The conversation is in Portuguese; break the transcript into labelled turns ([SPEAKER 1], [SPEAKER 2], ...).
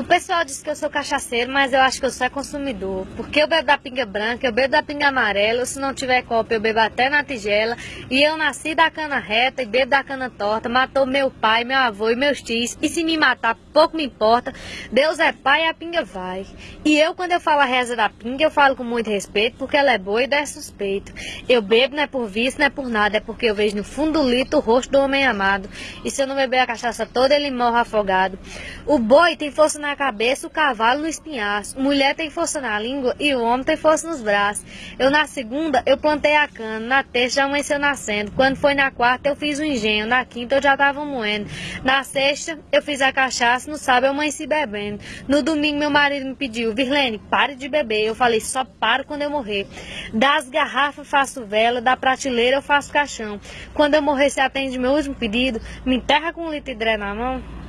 [SPEAKER 1] O pessoal diz que eu sou cachaceiro, mas eu acho que eu sou consumidor. Porque eu bebo da pinga branca, eu bebo da pinga amarela, se não tiver copo eu bebo até na tigela. E eu nasci da cana reta e bebo da cana torta. Matou meu pai, meu avô e meus tios. E se me matar, pouco me importa. Deus é pai e a pinga vai. E eu, quando eu falo a reza da pinga, eu falo com muito respeito, porque ela é boa e dá suspeito. Eu bebo não é por vício, não é por nada, é porque eu vejo no fundo do litro o rosto do homem amado. E se eu não beber a cachaça toda, ele morre afogado. O boi tem força na cabeça, o cavalo no espinhaço. Mulher tem força na língua e o homem tem força nos braços. Eu na segunda, eu plantei a cana. Na terça já amanheceu nascendo. Quando foi na quarta, eu fiz o engenho. Na quinta, eu já tava moendo. Na sexta, eu fiz a cachaça. No sábado, eu amanheci bebendo. No domingo, meu marido me pediu, Virlene, pare de beber. Eu falei, só paro quando eu morrer. Das garrafas, faço vela. Da prateleira, eu faço caixão. Quando eu morrer, você atende meu último pedido. Me enterra com um litro de dré na mão.